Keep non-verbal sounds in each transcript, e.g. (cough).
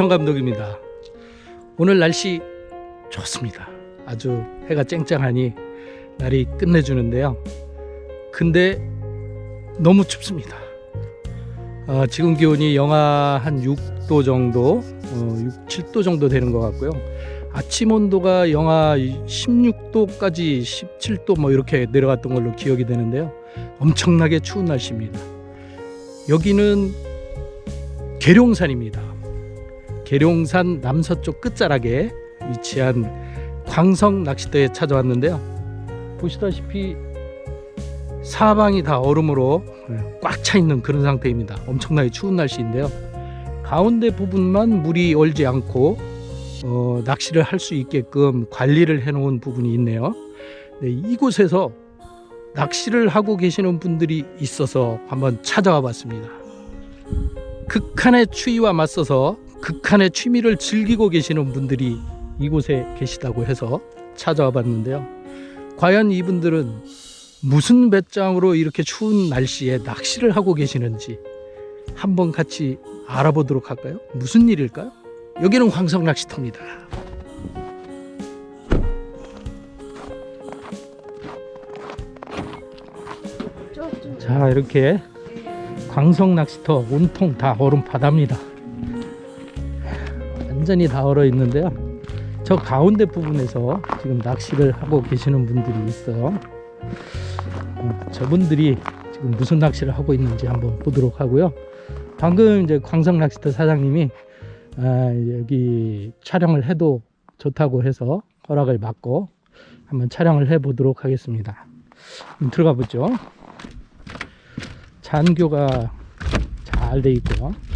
낚시TV 정감독입니다. 오늘 날씨 좋습니다. 아주 해가 쨍쨍하니 날이 끝내주는데요. 근데 너무 춥습니다. 어, 지금 기온이 영하 한 6도 정도, 어, 6, 7도 정도 되는 것 같고요. 아침 온도가 영하 16도까지 17도 뭐 이렇게 내려갔던 걸로 기억이 되는데요. 엄청나게 추운 날씨입니다. 여기는 계룡산입니다. 계룡산 남서쪽 끝자락에 위치한 광성 낚시터에 찾아왔는데요. 보시다시피 사방이 다 얼음으로 꽉 차 있는 그런 상태입니다. 엄청나게 추운 날씨인데요. 가운데 부분만 물이 얼지 않고 어, 낚시를 할 수 있게끔 관리를 해 놓은 부분이 있네요. 네, 이곳에서 낚시를 하고 계시는 분들이 있어서 한번 찾아와 봤습니다. 극한의 추위와 맞서서 극한의 취미를 즐기고 계시는 분들이 이곳에 계시다고 해서 찾아와 봤는데요. 과연 이분들은 무슨 배짱으로 이렇게 추운 날씨에 낚시를 하고 계시는지 한번 같이 알아보도록 할까요? 무슨 일일까요? 여기는 황성 낚시터입니다. 자 이렇게 광성 낚시터 온통 다 얼음 바다입니다. 완전히 다 얼어 있는데요. 저 가운데 부분에서 지금 낚시를 하고 계시는 분들이 있어요. 음, 저분들이 지금 무슨 낚시를 하고 있는지 한번 보도록 하고요. 방금 이제 광성 낚시터 사장님이 아, 여기 촬영을 해도 좋다고 해서 허락을 받고 한번 촬영을 해 보도록 하겠습니다. 그럼 들어가 보죠. 잔교가 잘 돼 있고요.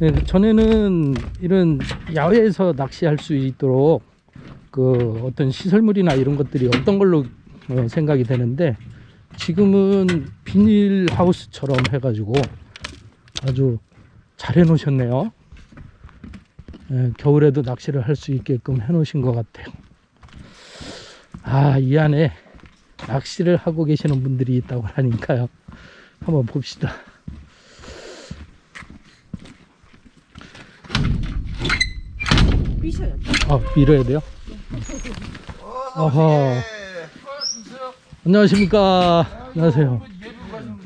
네, 전에는 이런 야외에서 낚시할 수 있도록 그 어떤 시설물이나 이런 것들이 없던 걸로 어, 생각이 되는데 지금은 비닐 하우스처럼 해가지고 아주 잘 해놓으셨네요. 예, 겨울에도 낚시를 할 수 있게끔 해놓으신 것 같아요. 아, 이 안에 낚시를 하고 계시는 분들이 있다고 하니까요. 한번 봅시다. 미셔요. 아, 밀어야 돼요? 어허. 안녕하십니까. 안녕하세요.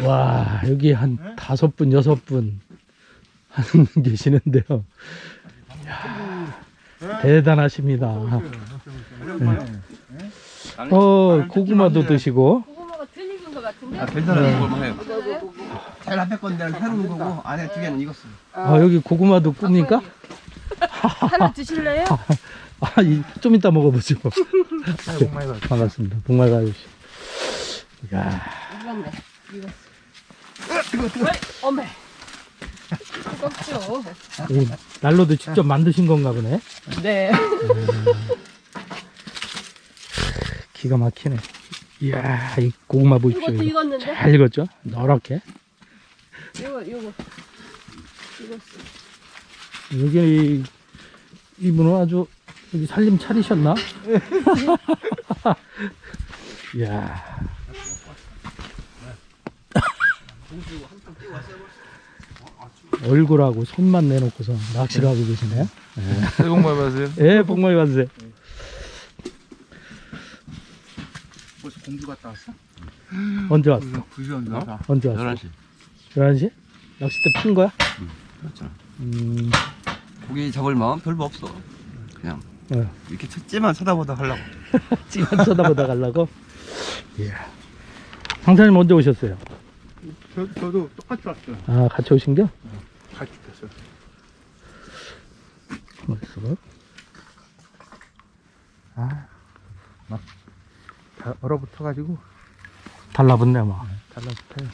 와, 여기 한 다섯 분, 여섯 분한 (laughs) 계시는데요. 이야, 대단하십니다. 어, 고구마도 드시고, 고구마가 덜 익은 것 같은데? 아, 괜찮아요. 해요. 제일 앞에 건데는 새로운 거고 안에 두 개는 익었어요. 아, 여기 고구마도 굽니까? (laughs) 하나 드실래요? (laughs) 아, 이- 좀 이따 먹어보죠. 새해 복 많이 받으세요. 반갑습니다. 복말 가주시. 이야, 익었네. 익었어. 어이, 어메. 뜨겁죠? (laughs) 이 난로도 직접 만드신 건가 보네. 네. 기가 막히네. 이야, 이 고구마 보십시오. 이것도 이거. 익었는데? 잘 익었죠? 노랗게. 이거, 이거. 익었어. 여기 이분은 아주 여기 살림 차리셨나? (laughs) 이야. 얼굴하고 손만 내놓고서 낚시를 하고 계시네요. 새해 복 많이 받으세요. 예, 복 많이 받으세요. 벌써 공주 갔다 왔어? 언제 왔어? 9시 언제 왔어? 언제 왔어? 11시 11시? 낚싯대 핀 거야? 그렇죠 음, 고기 잡을 마음 별로 없어 그냥 어. 이렇게 째만 쳐다보다 하려고 (laughs) 찌만 쳐다보다 가려고? 이야. 황사님 언제 오셨어요? 저, 저도 똑같이 왔어요. 아, 같이 오신 겨? 같이 됐어요. 어딨어? 아, 막다 얼어붙어가지고 달라붙네, 막. 달라붙어요.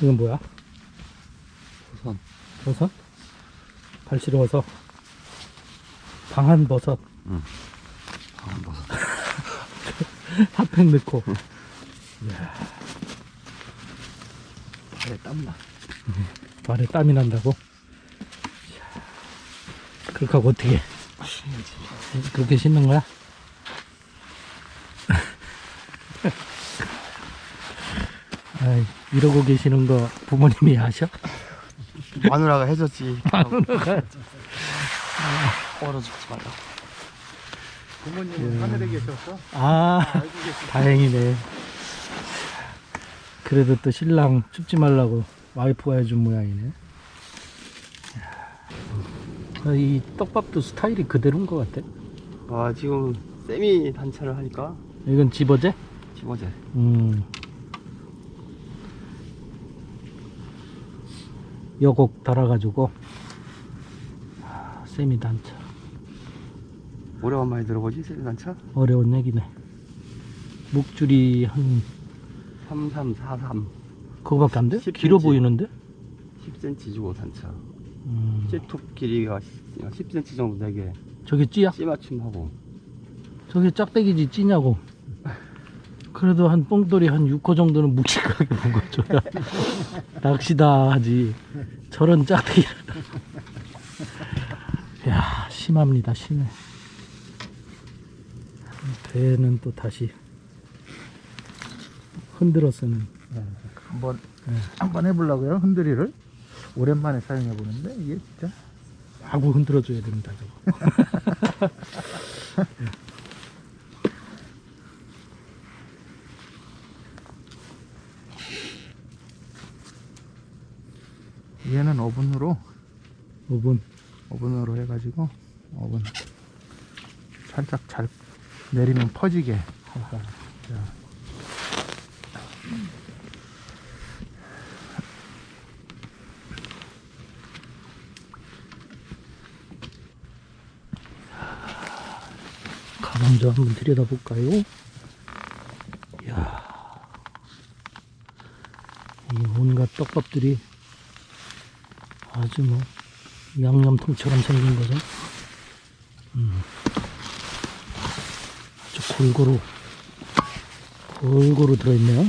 이건 뭐야? 우선 버섯? 발시러워서 방한 버섯. 한번 (laughs) 핫팩 넣고. 발에 땀나. 발에 땀이 난다고? 이야, 그렇게 하고 어떻게 그렇게 씻는 거야? 이러고 계시는 거 부모님이 아셔? 마누라가 해줬지. 마누라가. 얼어 죽지 말라. 부모님은 하늘에 계셨어? 아 계시 다행이네 그래도 또 신랑 춥지 말라고 와이프가 해준 모양이네 야, 이 떡밥도 스타일이 그대로인 것 같아 아 지금 세미 단차를 하니까 이건 집어제? 집어제. 음. 여곡 달아가지고 아, 세미 단차 오래간만에 들어보지 세미 단차? 어려운 얘기네 목줄이 한 3343 그거밖에 안 돼? 10cm. 길어 보이는데? 10cm 주고 단차. 음. C톱 길이가 10cm 정도 되게 저게 찌야? C 맞춤하고 저게 짝대기지 찌냐고 (laughs) 그래도 한 뽕돌이 한 6호 정도는 묵직하게 먹어줘야 (laughs) 낚시다 하지. 저런 짝대기를. (laughs) 야 심합니다 심해. 배는 또 다시 흔들어 쓰는. 한번 한번 해보려고요 흔들이를. 오랜만에 사용해 보는데 이게 진짜. 마구 흔들어 줘야 됩니다 저거 (laughs) 얘는 오븐으로 5분 오븐으로 해가지고 오븐 살짝 잘 내리면 퍼지게 자. 가방도 한번 들여다볼까요? 이야, 이 온갖 떡밥들이 아주 뭐 양념통처럼 생긴 거죠. 음. 아주 골고루 골고루 들어있네요.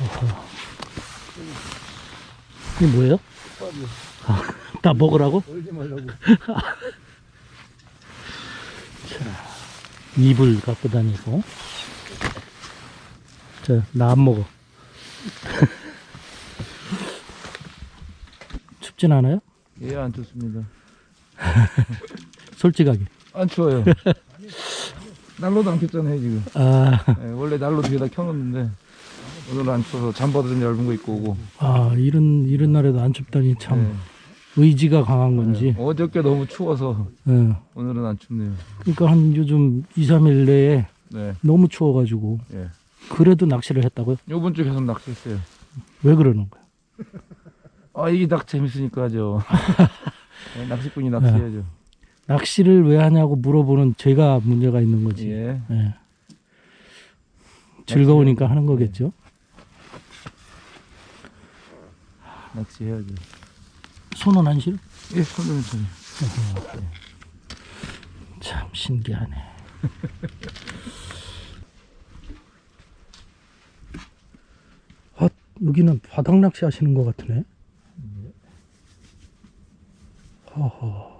어허. 이게 뭐예요? 아, (laughs) 다 먹으라고? 말라고 (laughs) 이불 갖고 다니고 자 나 안 먹어 춥진 않아요? 예안 좋습니다 (laughs) 솔직하게 안 추워요 (laughs) 난로도 안 켰잖아요 지금 아, 예, 원래 난로 뒤에다 켜놓는데 오늘은 안 추워서 잠바도 좀 얇은 거 입고 오고 아 이런 이런 날에도 안 춥다니 참 예. 의지가 강한 건지 예, 어저께 너무 추워서 예. 오늘은 안 춥네요 그러니까 한 요즘 2, 3일 내에 네 너무 추워가지고 예. 그래도 낚시를 했다고요? 요번 주 계속 낚시했어요 왜 그러는 거야? 아 이게 낚 재밌으니까 하죠 예, (laughs) 낚시꾼이 낚시해야죠 낚시를 왜 하냐고 물어보는 제가 문제가 있는 거지 예. 예. 즐거우니까 하는 거겠죠 낚시해야죠 손은 안 실어? 예 손으면 좀참 신기하네. (laughs) 아, 여기는 바닥 낚시 하시는 것 같으네. 허허.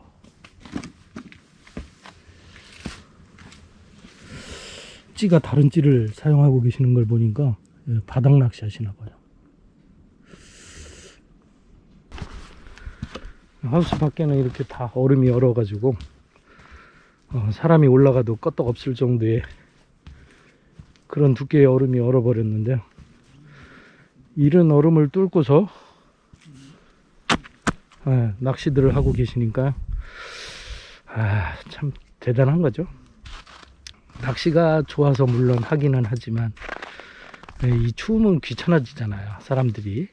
찌가 다른 찌를 사용하고 계시는 걸 보니까 예, 바닥 낚시 하시나 봐요. 하우스 밖에는 이렇게 다 얼음이 얼어가지고 어, 사람이 올라가도 끄떡 없을 정도의 그런 두께의 얼음이 얼어버렸는데요. 이른 얼음을 뚫고서 예, 낚시들을 하고 계시니까 아, 참 대단한 거죠. 낚시가 좋아서 물론 하기는 하지만 예, 이 추우면 귀찮아지잖아요. 사람들이.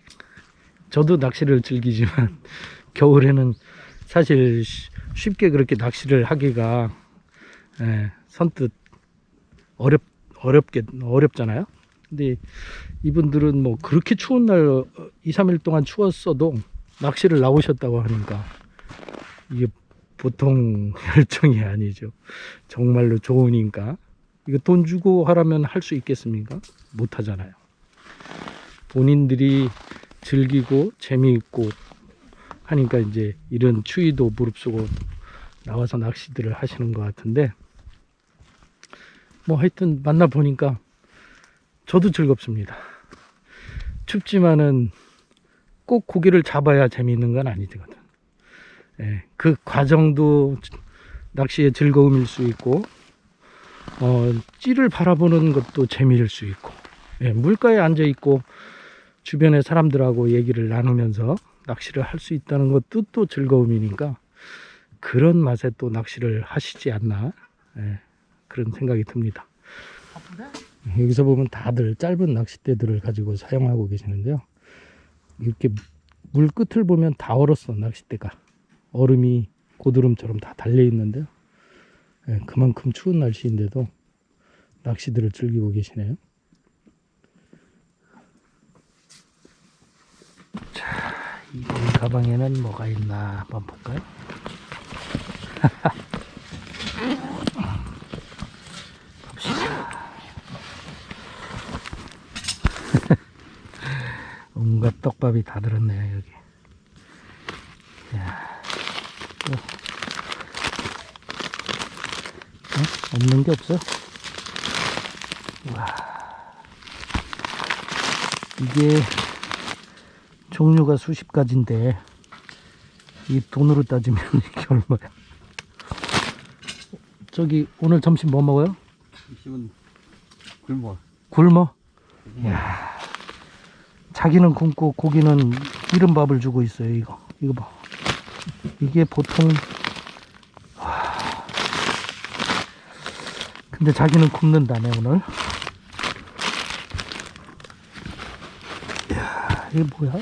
저도 낚시를 즐기지만 (laughs) 겨울에는 사실 쉬- 쉽게 그렇게 낚시를 하기가 예, 선뜻 어렵 어렵게 어렵잖아요. 근데 이분들은 뭐 그렇게 추운 날 2, 3일 동안 추웠어도 낚시를 나오셨다고 하니까 이게 보통 (laughs) 열정이 아니죠. 정말로 좋으니까 이거 돈 주고 하라면 할 수 있겠습니까? 못 하잖아요. 본인들이 즐기고 재미있고 하니까 이제 이런 추위도 무릅쓰고 나와서 낚시들을 하시는 것 같은데 뭐 하여튼 만나 보니까 저도 즐겁습니다. 춥지만은 꼭 고기를 잡아야 재미있는 건 아니거든. 예, 그 과정도 낚시의 즐거움일 수 있고, 어, 찌를 바라보는 것도 재미일 수 있고, 예, 물가에 앉아 있고 주변의 사람들하고 얘기를 나누면서 낚시를 할 수 있다는 것도 또 즐거움이니까 그런 맛에 또 낚시를 하시지 않나 예, 그런 생각이 듭니다. 여기서 보면 다들 짧은 낚싯대들을 가지고 사용하고 계시는데요. 이렇게 물 끝을 보면 다 얼었어 낚싯대가 얼음이 고드름처럼 다 달려 있는데요. 예, 그만큼 추운 날씨인데도 낚시들을 즐기고 계시네요. 자, 이 가방에는 뭐가 있나 한번 볼까요? (laughs) 봅시다. 온갖 떡밥이 다 들었네요 여기. 야, 또. 어? 없는 게 없어? 와, 이게 종류가 수십 가지인데 이 돈으로 따지면 (laughs) 이게 얼마야? 저기 오늘 점심 뭐 먹어요? 지금 굶어. 굶어? 야 자기는 굶고 고기는 기름밥을 주고 있어요 이거 이거 봐 이게 보통 와. 근데 자기는 굶는다네 오늘 야 이게 뭐야?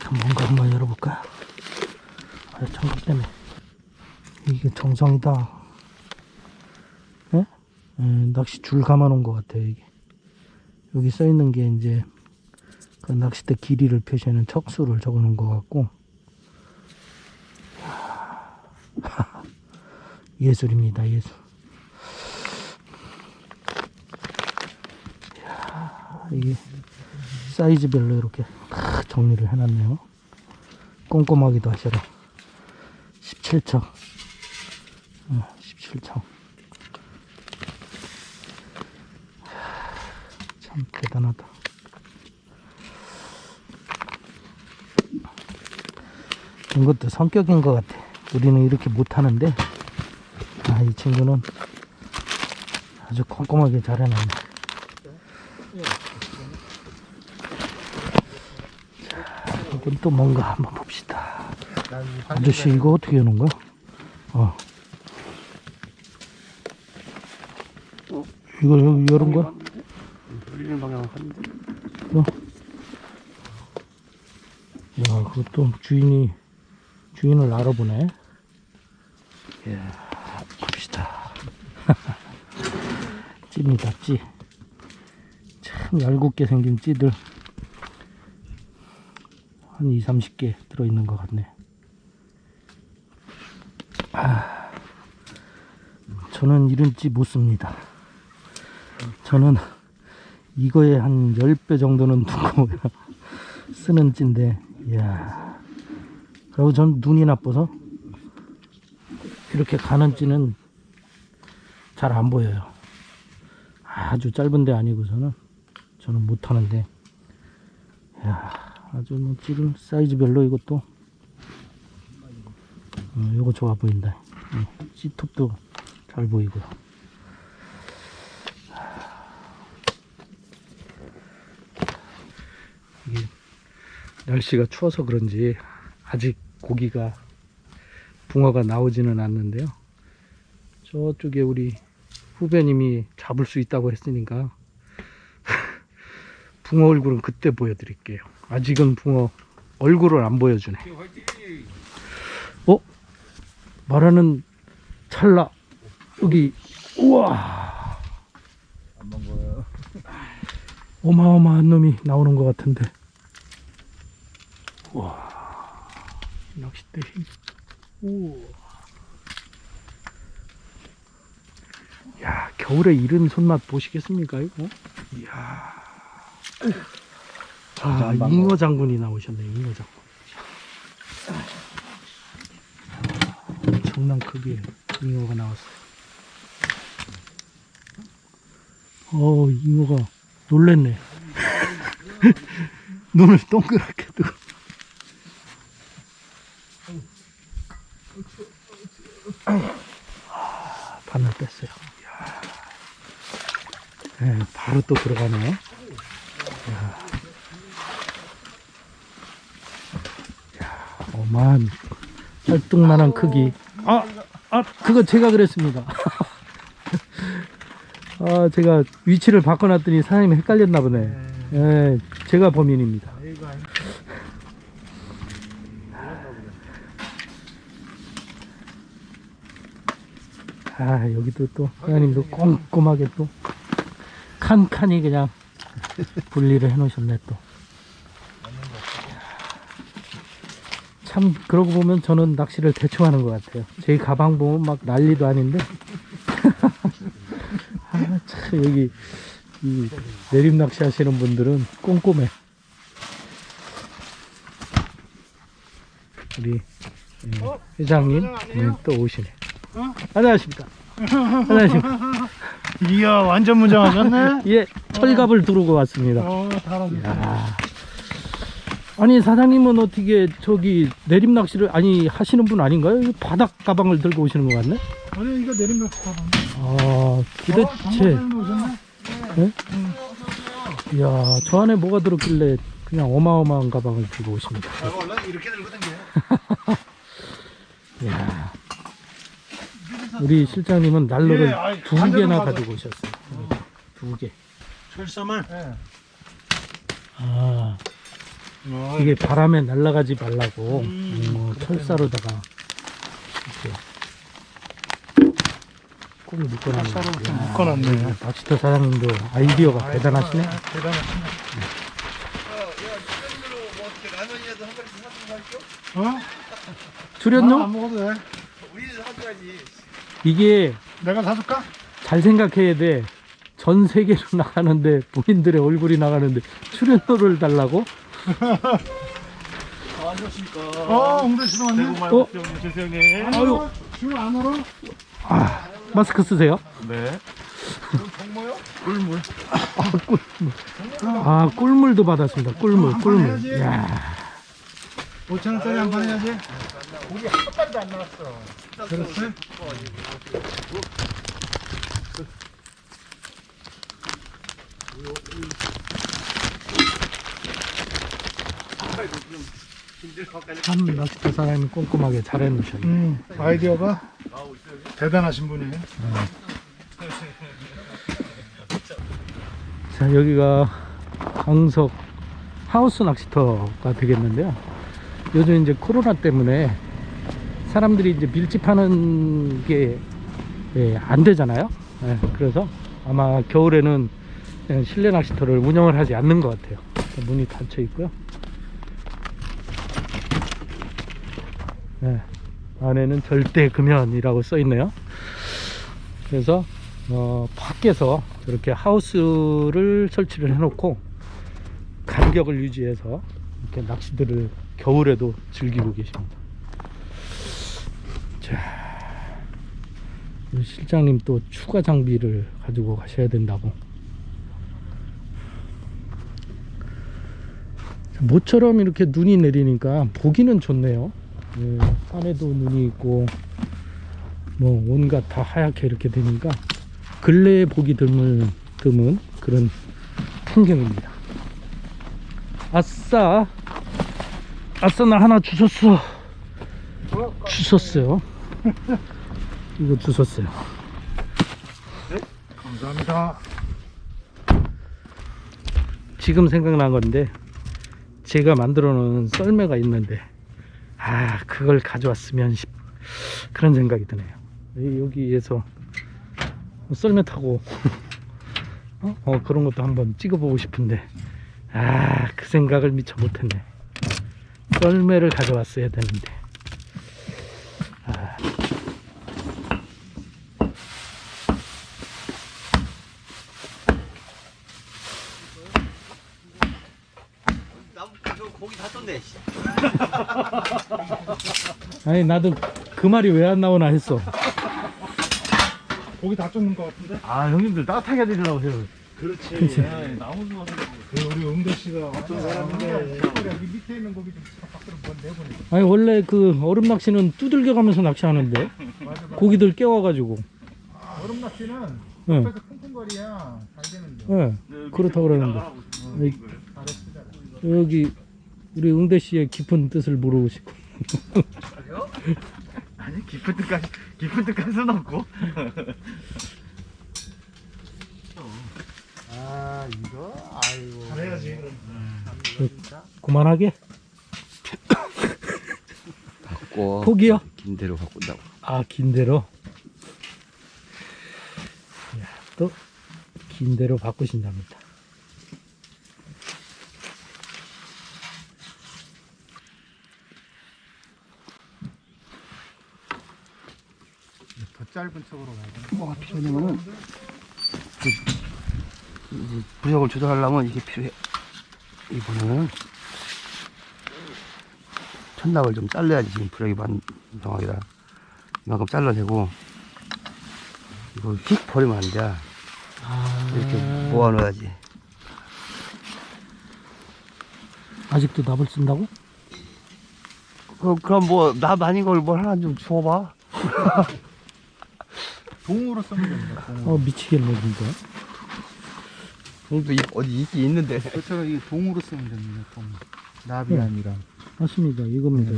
좀 뭔가 한번 열어볼까? 아, 청각 때문에 이게 정성이다. 낚시 줄 감아 놓은 것 같아요, 이게. 여기 써 있는 게 이제 그 낚싯대 길이를 표시하는 척수를 적어 놓은 것 같고. (laughs) 예술입니다, 예술. 이게 사이즈별로 이렇게 다 정리를 해놨네요. 꼼꼼하기도 하셔라. 17척. 어, 17척. 참 대단하다. 이것도 성격인 것 같아. 우리는 이렇게 못하는데, 아, 이 친구는 아주 꼼꼼하게 잘 해놨네. 자, 이건 또 뭔가 한번 봅시다. 아저씨, 이거 어떻게 하는 거야? 어. 이거 여기 거야? 돌리는 방향을 하는데. 야, 그것도 주인이, 주인을 알아보네. 이야, 봅시다. (laughs) 찌입니다, 찌. 참 얄궂게 생긴 찌들. 한 2, 30개 들어있는 것 같네. 아, 저는 이런 찌 못 씁니다. 저는 이거에 한 10배 정도는 (laughs) 두고 쓰는 찌인데, 이야. 그리고 전 눈이 나빠서 이렇게 가는 찌는 잘 안 보여요. 아주 짧은데 아니고서는 저는 못 하는데, 이야. 아주 뭐 찌를 사이즈별로 이것도 어, 요거 좋아 보인다. 어, 찌톱도 잘 보이고요. 이게 날씨가 추워서 그런지 아직 고기가 붕어가 나오지는 않는데요. 저쪽에 우리 후배님이 잡을 수 있다고 했으니까 (laughs) 붕어 얼굴은 그때 보여드릴게요. 아직은 붕어 얼굴을 안 보여주네. 어? 말하는 찰나 여기 우와 어마어마한 놈이 나오는 것 같은데 우 와. 낚싯대 힘. 우와. 야 겨울에 이런 손맛 보시겠습니까 이거? 이야. 아 잉어 장군이 나오셨네 잉어 장군. 엄청난 크기의 잉어가 나왔어요. 어, 잉어가 놀랬네. (laughs) 눈을 동그랗게 뜨고. 바늘 뺐어요. 네, 바로 또 들어가네. 이야. 이야, 어마한 쌀뚱만한 크기. 아, 아, 그거 제가 그랬습니다. (laughs) 아, 제가 위치를 바꿔놨더니 사장님이 헷갈렸나 보네. 예, 제가 범인입니다. 아, 여기도 또 사장님도 꼼꼼하게 또 칸칸이 그냥 분리를 해 놓으셨네 또. 참 그러고 보면 저는 낚시를 대충 하는 것 같아요. 제 가방 보면 막 난리도 아닌데. (laughs) 아, 참 여기 이 내림 낚시 하시는 분들은 꼼꼼해. 우리 예, 회장님 네, 또 오시네. 안녕하십니까. 안녕하십니까. 이야 완전 무장하셨네. (laughs) 예, 철갑을 두르고 왔습니다. 어. 아니 사장님은 어떻게 저기 내림 낚시를 아니 하시는 분 아닌가요? 이 바닥 가방을 들고 오시는 것 같네. 아니 이거 내리면 가방. 아 도대체 오셨네. 이야 저 안에 뭐가 들었길래 그냥 어마어마한 가방을 들고 오십니다. 원래 이렇게 들고 다녀. 이야 (laughs) 우리 실장님은 난로를 예, 아이, 두 개나. 가지고 오셨어요. 두 개. 철사만. 예. 아 어, 이게 바람에 날아가지 말라고 음, 어, 철사로다가 이렇게 꼭 묶어놨네. 이야, 묶어놨네. 이 낚시터 사장님도 아이디어가 대단하시네. 아, 대단하시네. 어? 출연료? 아, 안 먹어도 돼. 이게 내가 사줄까? 잘 생각해야 돼. 전 세계로 (laughs) 나가는데 본인들의 얼굴이 나가는데 출연료를 달라고? (laughs) 어, 웅대 씨도 왔네. 어? 주세요 아유, 지금 안 울어? 아, 마스크 쓰세요? 네. 아, 꿀물도 받았습니다. 꿀물, 꿀물. 야, 5천 원짜리 한판 해야지. 고기 한 판도 안 나왔어. 그렇지? 참 낚시터 사장님이 꼼꼼하게 잘 해놓으셨네. 음, 아이디어가 대단하신 분이에요. 자, 여기가 광석 하우스 낚시터가 되겠는데요. 요즘 이제 코로나 때문에 사람들이 이제 밀집하는 게 예, 안 되잖아요. 예, 그래서 아마 겨울에는 그냥 실내 낚시터를 운영을 하지 않는 것 같아요. 문이 닫혀 있고요. 예, 안에는 절대 금연이라고 써 있네요. 그래서 어, 밖에서 이렇게 하우스를 설치를 해 놓고 간격을 유지해서 이렇게 낚시들을 겨울에도 즐기고 계십니다. 자, 실장님 또 추가 장비를 가지고 가셔야 된다고. 자, 모처럼 이렇게 눈이 내리니까 보기는 좋네요. 예, 산에도 눈이 있고 뭐 온갖 다 하얗게 이렇게 되니까 근래에 보기 드물 드문 그런 풍경입니다. 아싸, 아싸 나 하나 주웠어. 주웠어요. 이거 주웠어요. 감사합니다. 지금 생각난 건데 제가 만들어 놓은 썰매가 있는데 아 그걸 가져왔으면 싶 그런 생각이 드네요 이- 여기에서 썰매 타고 어? (laughs) 어, 그런 것도 한번 찍어보고 싶은데 아 그 생각을 미처 못했네 썰매를 가져왔어야 되는데 아. 나저 고기 다 떴네. 씨. (laughs) 아니 나도 그 말이 왜 안 나오나 했어 고기 다 쫓는 것 같은데? 아 형님들 따뜻하게 해드리려고 해요. 그렇지. 그치. 나무 주워서 그 우리 응대 씨가 어떤 사람인데 여기 밑에 있는 고기 좀 밖으로 뭐 내보내. 아니 원래 그 얼음 낚시는 두들겨 가면서 낚시하는데 고기들 깨워가지고 얼음 낚시는 예, 옆에서 쿵쿵거리야 잘 되는데. 예, 그렇다 그러는데 이- 잘했어. 여기 우리 응대 씨의 깊은 뜻을 모르고 싶고 아니 깊은 뜻까지 깊은 뜻까지 수는 없고 (laughs) 아 이거 아이고. 잘해야지. 그만하게 바꿔. 포기요? 긴 대로 바꾼다고. 아 긴 대로 또 긴 대로 바꾸신답니다 더 짧은 쪽으로 가야 돼. 뭐가 필요하냐면은 그, 이제 부적을 조절하려면 이게 필요해. 이 보면은 천낙을 좀 잘라야지 지금 부적이 반정하기라 이만큼 잘라내고 이거 휙 버리면 안 돼. 이렇게 모아놓아야지. 아직도 납을 쓴다고? 그, 그럼 뭐나 아닌 걸 뭘 하나 좀 주워봐. (laughs) 동으로 쓰면 됩니다. 어 미치겠네 진짜 동도 어디 있긴 있는데. 그렇죠. 이게 동으로 쓰면 됩니다. 동. 나비 아니라. 맞습니다 이겁니다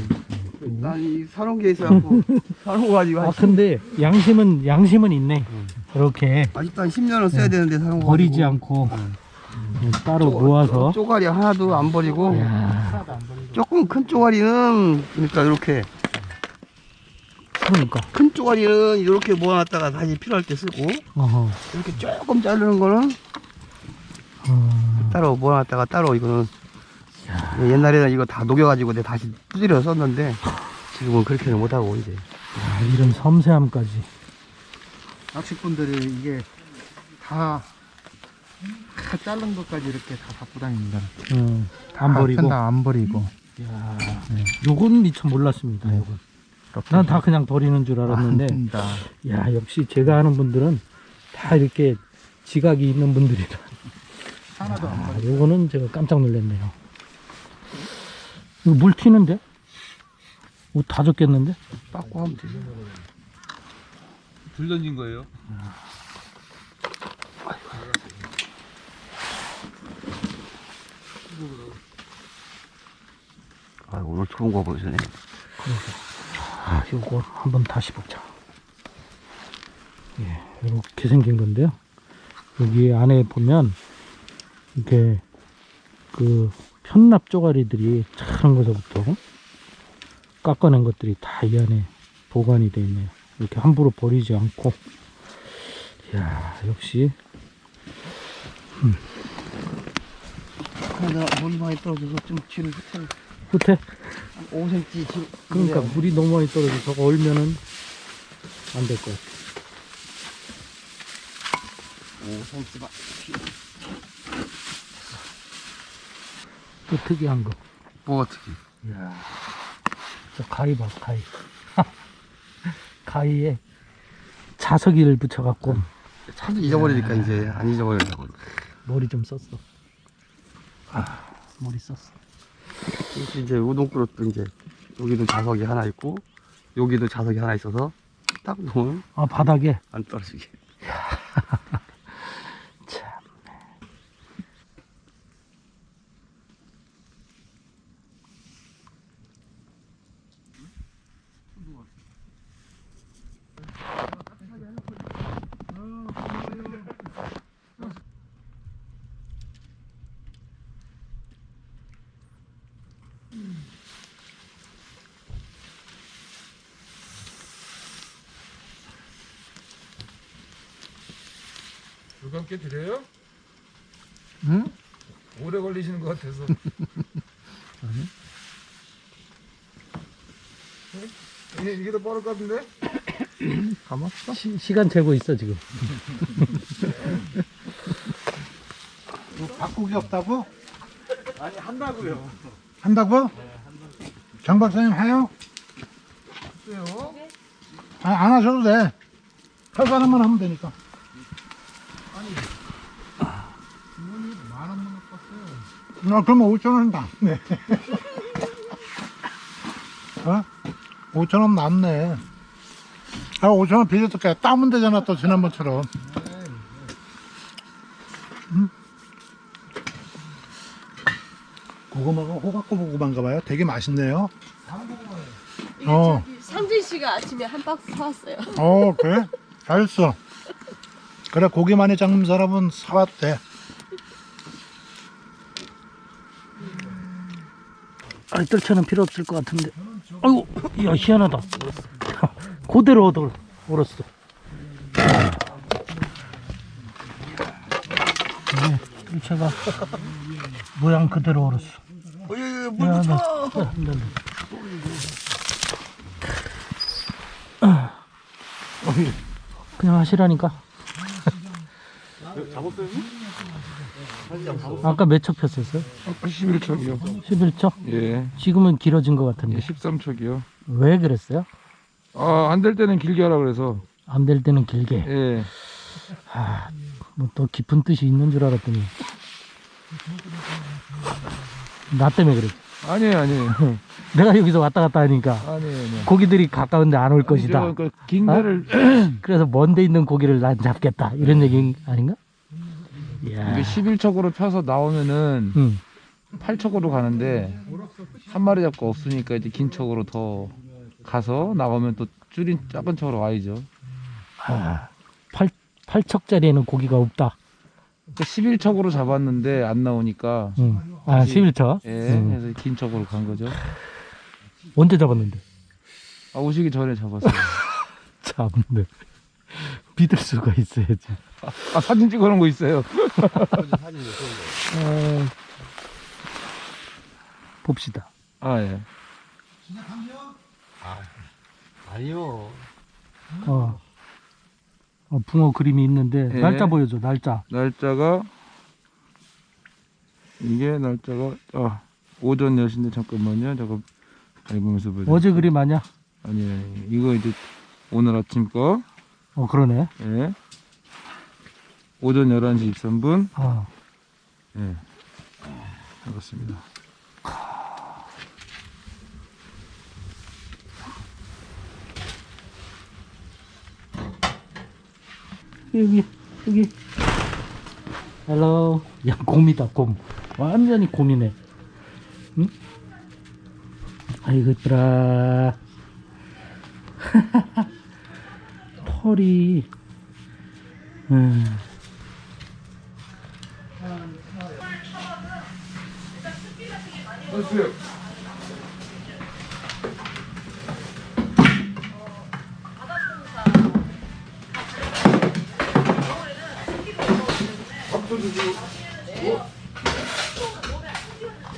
난이 사놓은 있어갖고 사놓은 거 가지고 아한 근데 양심은 양심은 있네 이렇게 아직도 한 10년은 써야 되는데 사놓은 거 버리지. 않고 응. 음, 따로 모아서 쪼가리 하나도 안 버리고 야, 하나도 안 버리고. 조금 큰 쪼가리는 그러니까 이렇게 그러니까 큰 쪼가리는 이렇게 모아놨다가 다시 필요할 때 쓰고 어허. 이렇게 조금 자르는 거는 어, 따로 모아놨다가 따로 이거는 옛날에는 이거 다 녹여가지고 내가 다시 두드려 썼는데 지금은 그렇게는 못하고 이제. 야, 이런 섬세함까지. 낚시꾼들이 이게 다, 다 자른 것까지 이렇게 다 갖고 다닙니다. 음, 안 버리고. 다안 버리고. 야, 요건 미처 몰랐습니다 요건. 난 다 그냥 버리는 줄 알았는데. 아닙니다. 야 역시 제가 아는 분들은 다 이렇게 지각이 있는 분들이라 하나도 안 아, 버리고. 요거는 제가 깜짝 놀랐네요 이거 물 튀는데? 옷 다 젖겠는데? 빠꾸 하면 되죠 들 던진 거예요? 아 오늘 좋은 거 보여주네 아, 요거 한번 다시 보자. 예, 이렇게 생긴 건데요. 여기 안에 보면 이렇게 그 편납 쪼가리들이 작은 것부터 깎아낸 것들이 다 이 안에 보관이 되어 있네요. 이렇게 함부로 버리지 않고. 이야, 역시 그러다 물이 많이 떨어져서 좀 뒤를 흩어 후퇴. 5cm 뒤로 그러니까 물이 너무 많이 떨어져 저거 얼면은 안 될 것 같아. 5cm만 또 특이한 거. 뭐 어떻게 이야, 저 가위 봐, 가위. (laughs) 가위에 자석이를 붙여갖고 차도 잊어버리니까 이제 안 잊어버리려고 머리 좀 썼어. 아, 머리 썼어. 이제 우동 그릇도 이제 여기도 자석이 하나 있고 여기도 자석이 하나 있어서 딱 놓으면 아, 바닥에. 안 떨어지게 참. 물감 꽤 드려요? 응? 오래 걸리시는 것 같아서 이게, 이게 더 빠를 것 같은데? 감았어? 시, 시간 재고 있어, 지금. 바꾸기 없다고? 아니 한다고요 한다고? 장 박사님 하요? 어때요? 아, 안 하셔도 돼. 할 사람만 하면 되니까. 아, 그러면 5천 원 남네. 어? 5천 원 남네. 아, 5천 원 빌려줄게. 따면 되잖아, 또 지난번처럼. 음? 고구마가 호박고구마인가 봐요. 되게 맛있네요. 어, 상진 씨가 아침에 한 박스 사왔어요. 어, 그래? 잘했어. 그래, 고기 많이 잡는 사람은 사왔대. 아이 뜰채는 필요 없을 것 같은데. 아이고 야 희한하다. (laughs) 그대로 얻어 얼었어. 네, 뜰채가 모양 그대로 얼었어. 물 묻혀! 그냥 하시라니까 아까 몇척 폈었어요? 11척이요. 11척? 예. 지금은 길어진 것 같은데 13척이요. 왜 그랬어요? 아, 안 될 때는 길게 하라 그래서. 안 될 때는 길게 예. 뭐또 깊은 뜻이 있는 줄 알았더니 나 때문에 그랬지 아니에요, 아니에요. (laughs) 내가 여기서 왔다 갔다 하니까 아니에요, 아니에요. 고기들이 가까운데 안 올 것이다 그긴 데를 (clears throat) 그래서 먼데 있는 고기를 난 잡겠다 이런 얘기 아닌가? 이게 11척으로 펴서 나오면은 응. 8척으로 가는데 한 마리 잡고 없으니까 이제 긴 척으로 더 가서 나오면 또 줄인 작은 척으로 와야죠. 아, 8, 8척짜리에는 고기가 없다 그러니까 11척으로 잡았는데 안 나오니까 응. 아 11척? 예, 응. 그래서 긴 척으로 간 거죠. 언제 잡았는데? 아, 오시기 전에 잡았어요. (laughs) 참네 믿을 수가 있어야지 아, 사진 찍어 놓은 거 있어요. 어, 봅시다 아, 예. 아니요. 어. 어, 붕어 그림이 있는데 예. 날짜 보여줘 날짜 날짜가 이게 날짜가 아 오전 10시인데 잠깐만요. 잠깐 앨범에서 보여. 어제 그림 아니야? 아니에요. 이거 이제 오늘 아침 거. 어 그러네 예. 오전 11시 23분. 어. 예. 그렇습니다. 여기 여기 헬로 야 곰이다 곰 완전히 곰이네 응? 아이고 이쁘라 (laughs) 털이 음.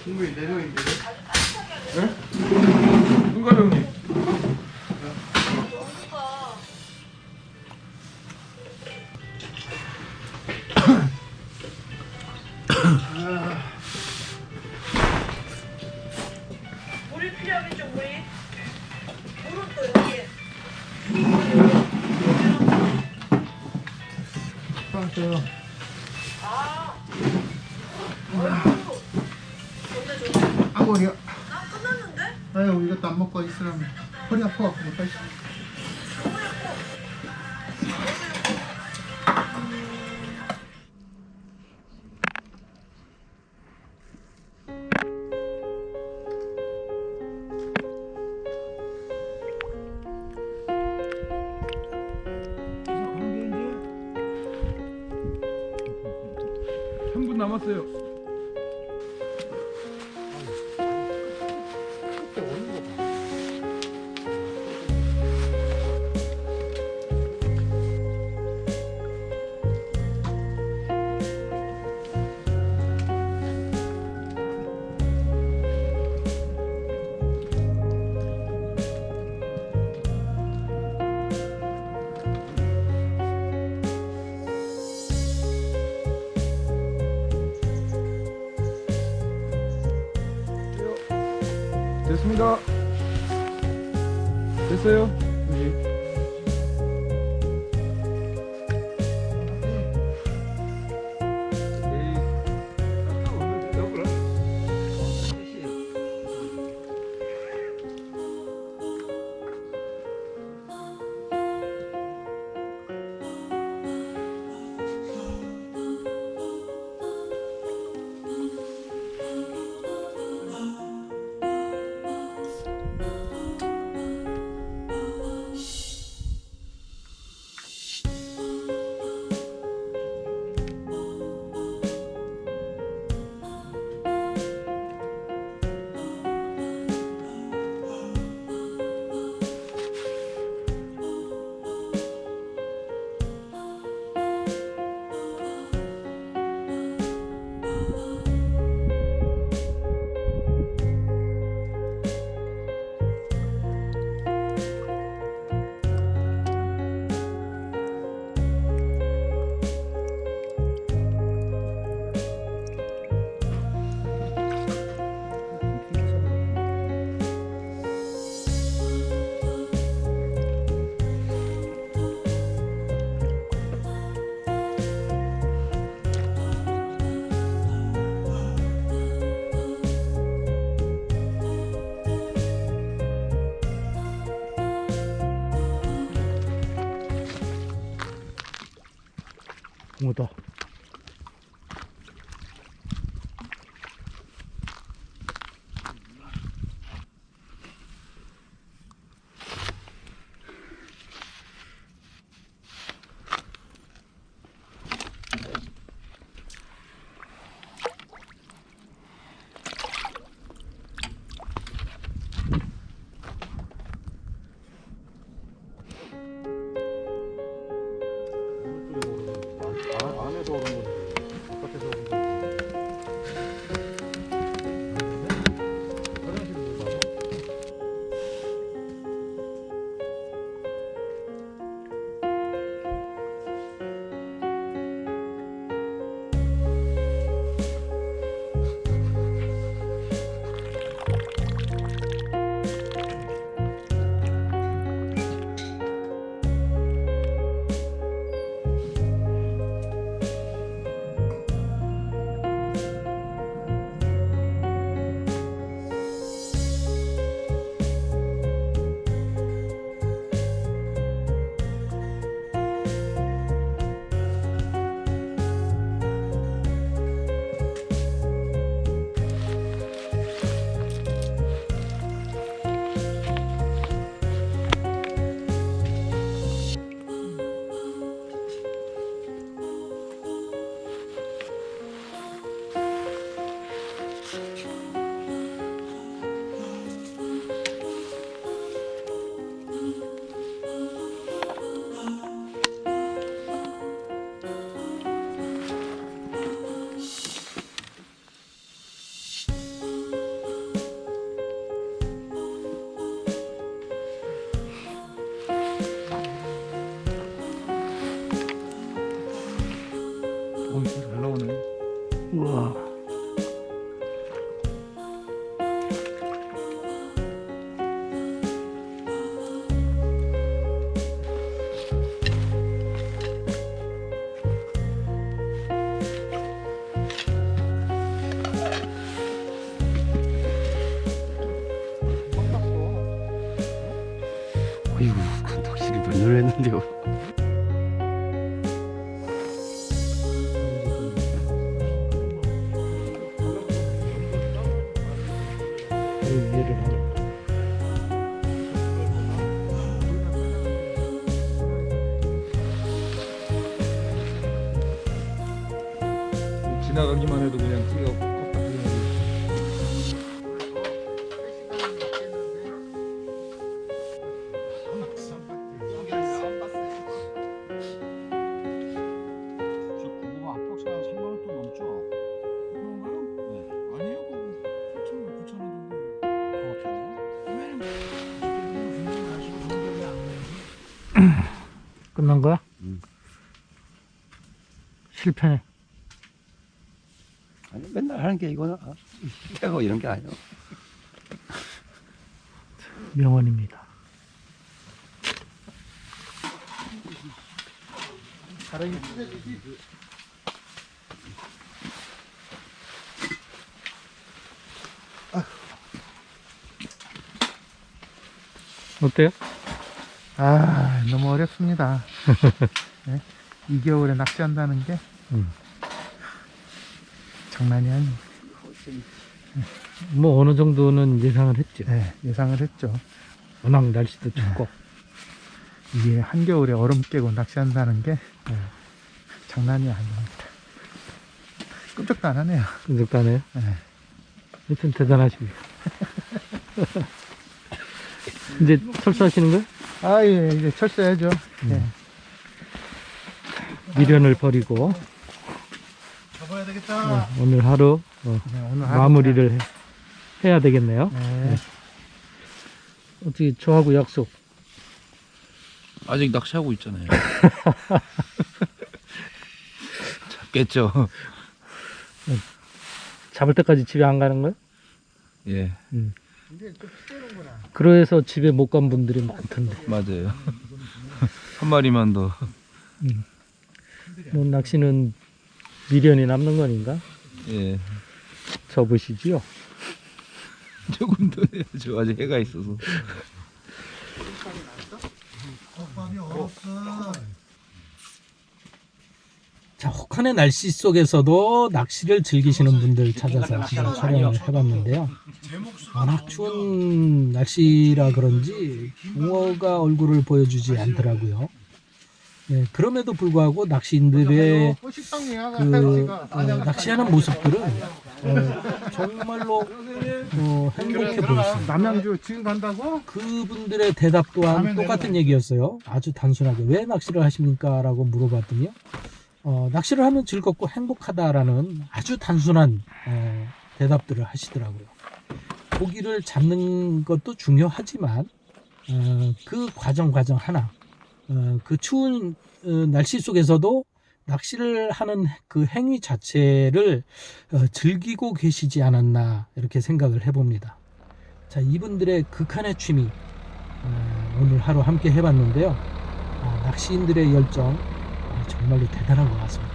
국물이 네 명인데. 누가 형님? 오, 실패네. 아니, 맨날 하는 게 이거는 아, 빼고 이런 게 아니에요. 명언입니다. 어때요? 아, 너무 어렵습니다. (laughs) 네? 이 겨울에 낚시한다는 게 음. 장난이 아니에요. 뭐 어느 정도는 예상을 했죠. 네, 예상을 했죠. 워낙 날씨도 춥고. 이게 한겨울에 얼음 깨고 낚시한다는 게 장난이 아닙니다. 끔찍도 안 하네요. 끈적다네요. 네. 하여튼 대단하십니다. (laughs) 이제 철수하시는 거예요? 아, 예, 이제 철수해야죠. 예. 미련을 버리고 되겠다. 네, 오늘 하루 어, 네, 오늘 하루 마무리를 해, 해야 되겠네요. 그냥, 네. 어떻게 저하고 약속? 아직 낚시하고 있잖아요. (laughs) 잡겠죠. 잡을 때까지 집에 안 가는 거예요? 예, 그래서 집에 못 간 분들이 많던데. 맞아요. (laughs) 한 마리만 더. 뭐 낚시는 미련이 남는 거니까 예, 접으시지요. (laughs) 조금 더 해야죠. 아직 해가 있어서. 자, 혹한의 날씨 속에서도 낚시를 즐기시는 분들 찾아서 한번 촬영을 해봤는데요. 워낙 추운 날씨라 그런지 붕어가 얼굴을 보여주지 않더라고요. 네, 그럼에도 불구하고 낚시인들의 그 어, 낚시하는 모습들은 어, 정말로 어, 행복해 보였습니다. 남양주 지금 간다고? 그분들의 대답 또한 똑같은 얘기였어요. 아주 단순하게 왜 낚시를 하십니까? 라고 물어봤더니요. 어, 낚시를 하면 즐겁고 행복하다라는 아주 단순한 어, 대답들을 하시더라고요. 고기를 잡는 것도 중요하지만 어, 그 과정 과정 하나 어, 그 추운 어, 날씨 속에서도 낚시를 하는 그 행위 자체를 어, 즐기고 계시지 않았나 이렇게 생각을 해봅니다. 자 이분들의 극한의 취미 어, 오늘 하루 함께 해봤는데요. 아, 낚시인들의 열정 아, 정말로 대단한 것 같습니다.